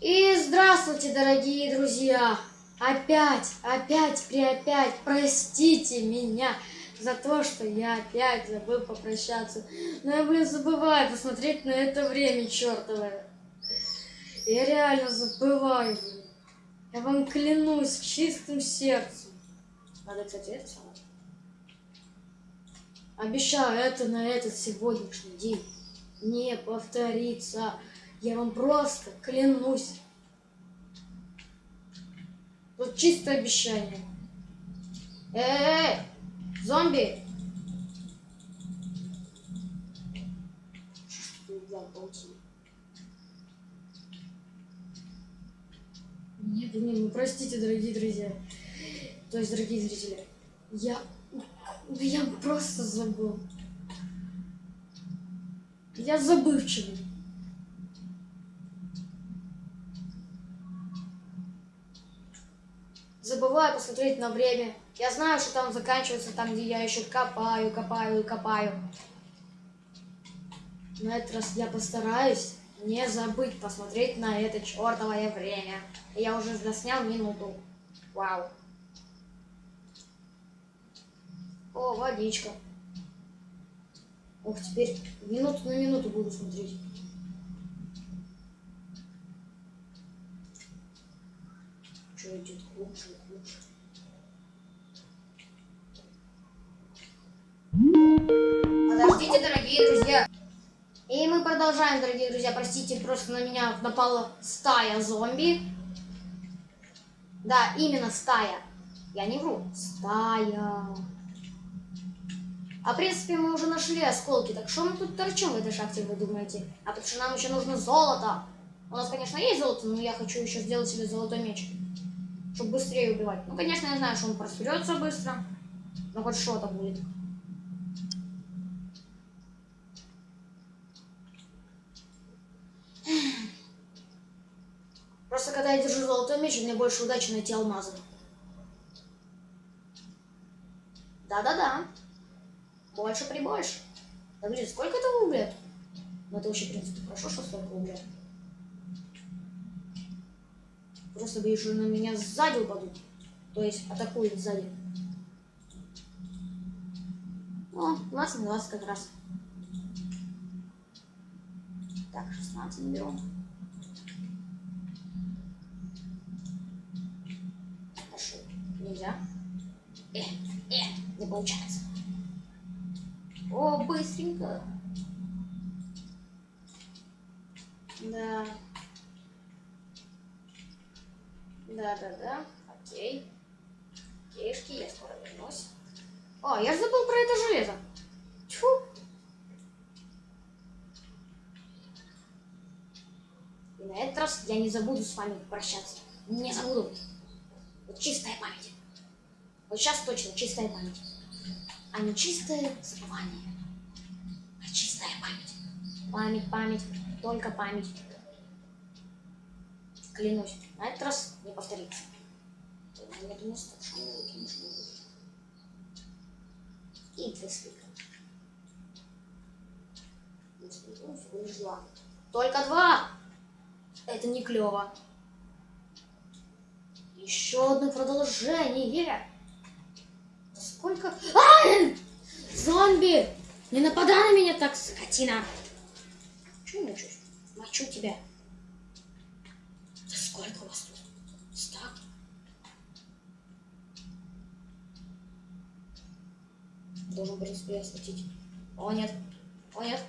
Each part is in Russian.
И здравствуйте, дорогие друзья! Опять, опять, при опять, простите меня за то, что я опять забыл попрощаться. Но я, блин, забываю посмотреть на это время чертовое. Я реально забываю, блин. Я вам клянусь чистым сердцем. Надо, кстати, это самое. Обещаю, это на этот сегодняшний день не повторится. Я вам просто клянусь. Тут чистое обещание. Эй, зомби! Нет, нет, ну простите, дорогие друзья. То есть, дорогие зрители, я, я просто забыл. Я забывчивый. Забываю посмотреть на время. Я знаю, что там заканчивается, там, где я еще копаю, копаю и копаю. На этот раз я постараюсь не забыть посмотреть на это чертовое время. Я уже заснял минуту. Вау. О, водичка. Ох, теперь минуту на минуту буду смотреть. Что идет глубже и глубже. Подождите, дорогие друзья. И мы продолжаем, дорогие друзья. Простите, просто на меня напала стая зомби. Да, именно стая. Я не вру. Стая. А в принципе мы уже нашли осколки, так что мы тут торчим в этой шахте, вы думаете? А потому что нам еще нужно золото. У нас, конечно, есть золото, но я хочу еще сделать себе золотой меч. Чтобы быстрее убивать. Ну, конечно, я знаю, что он просперется быстро. Но хоть что-то будет. Просто когда я держу золотой меч, у меня больше удачи найти алмазы. Да-да-да. Больше при больше. Да блин, сколько это угля? Ну это вообще, в принципе, хорошо, что столько угля. Просто боюсь, что на меня сзади упадут. То есть атакуют сзади. О, 20 на 20 как раз. Так, 16 берем. Хорошо. Нельзя. Э, э, не получается. О, быстренько. Да. Да, да, да. Окей. Окейшки, я скоро вернусь. О, я же забыл про это железо. Тьфу. И на этот раз я не забуду с вами прощаться. Не забуду. Вот чистая память. Вот сейчас точно чистая память а не чистое забывание, а чистая память. Память, память, только память. Клянусь, на этот раз не повторится. Нет места, что И две Только два! Это не клево. Еще одно продолжение. Сколько... А! Зомби! Не нападай на меня так, скотина! Чего мучусь? Мочу тебя. Да сколько у вас тут? Стак? Должен, в принципе, схватить. О, нет. О, нет.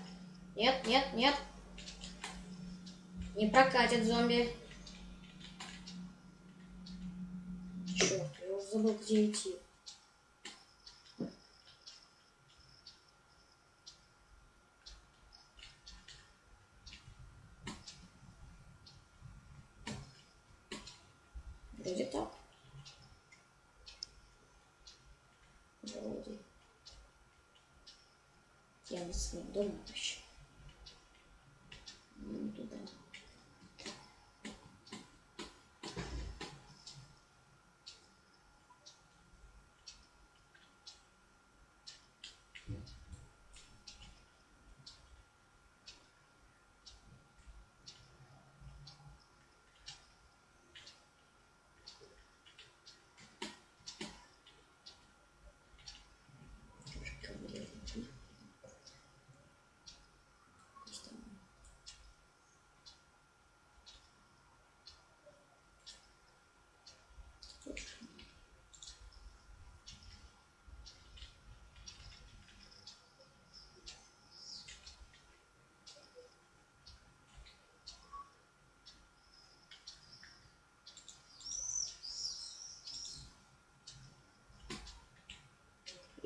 Нет, нет, нет. Не прокатит зомби. Черт, я уже забыл, где идти. Вроде так. Вроде. Я на своем доме вообще. Ну, туда.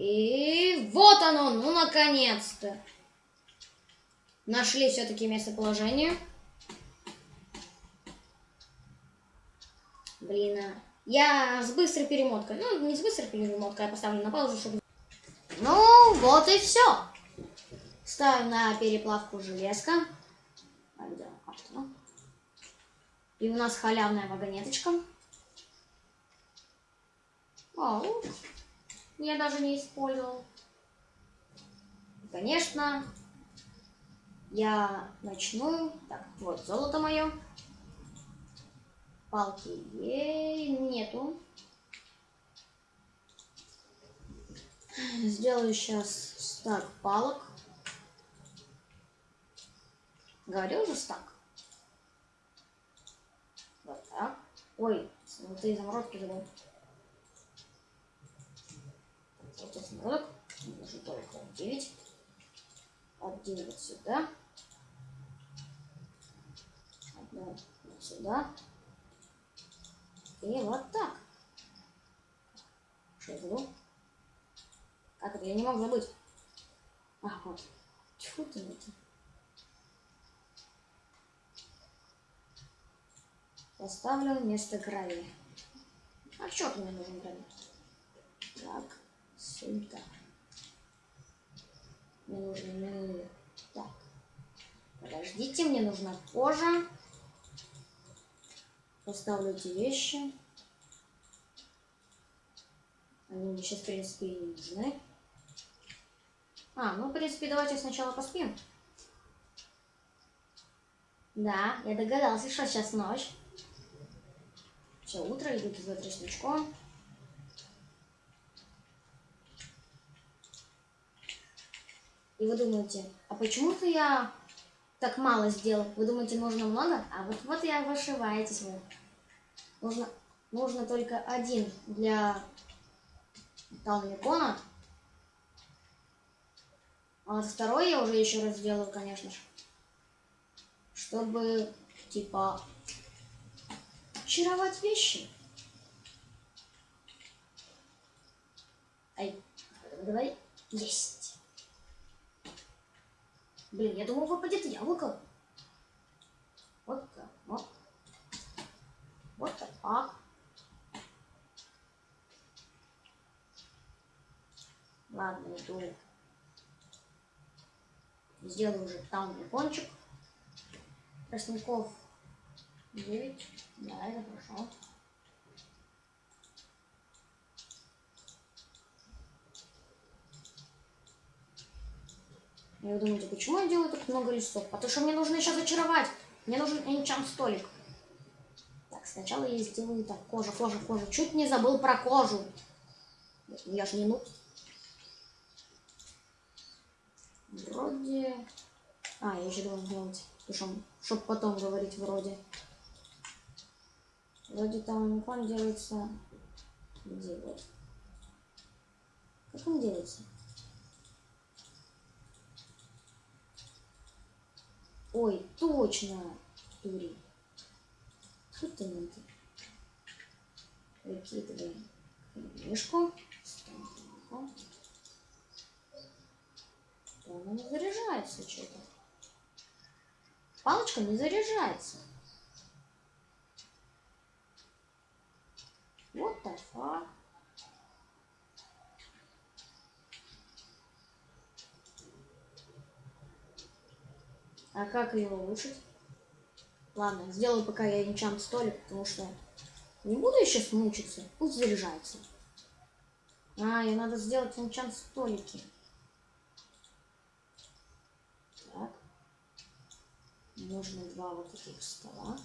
И вот оно, ну наконец-то. Нашли все-таки местоположение. Блин, а я с быстрой перемоткой. Ну, не с быстрой перемоткой, я поставлю на паузу, чтобы... Ну, вот и все. Ставим на переплавку железка. А она. И у нас халявная вагонеточка. Вау. Я даже не использовал. Конечно, я начну. Так, вот золото мое. Палки ей нету. Сделаю сейчас стак палок. Говорил же стак. Вот так. Ой, золотые заморозки забыл. Самородок. Нужно только 9. От 9 сюда. Одну вот сюда. И вот так. Что забыл? Как это? Я не мог забыть. А, вот. Тьфу ты, это. Поставлю вместо гравия. А черту мне нужен гравий? Так, сюда. Мне нужно... Так. Подождите, мне нужна кожа. Поставлю эти вещи. Они мне сейчас, в принципе, и не нужны. А, ну, в принципе, давайте сначала поспим. Да, я догадался, что сейчас ночь. Все, утро, идут за тростничком. И вы думаете, а почему-то я так мало сделал? Вы думаете, нужно много? А вот, вот и ошибаетесь вы. Нужно, нужно только один для Талмикона. А вот второй я уже еще раз сделаю, конечно же. Чтобы, типа, очаровать вещи. Ай, давай. Есть. Блин, я думал, выпадет яблоко. Вот так. Вот. Вот так. Ладно, иду. Сделаю уже там кончик. Тростников 9. Да, это хорошо. И вы думаете, почему я делаю так много листов? Потому что мне нужно еще зачаровать. Мне нужен энчант столик. Так, сначала я сделаю так. Кожа, кожа, кожа. Чуть не забыл про кожу. Я ж не нуб. Вроде... А, я еще должен делать. Потому чтобы потом говорить вроде. Вроде там икон делается... Где вот? Как он делается? Ой, точно, дури. Тут ты надо. Выкидываем. Да, она не заряжается что-то. Палочка не заряжается. Вот the А как ее улучшить? Ладно, сделаю пока я энчант столик, потому что не буду еще смучиться. Пусть заряжается. А, и надо сделать энчант столики. Так. Нужно два вот таких стола.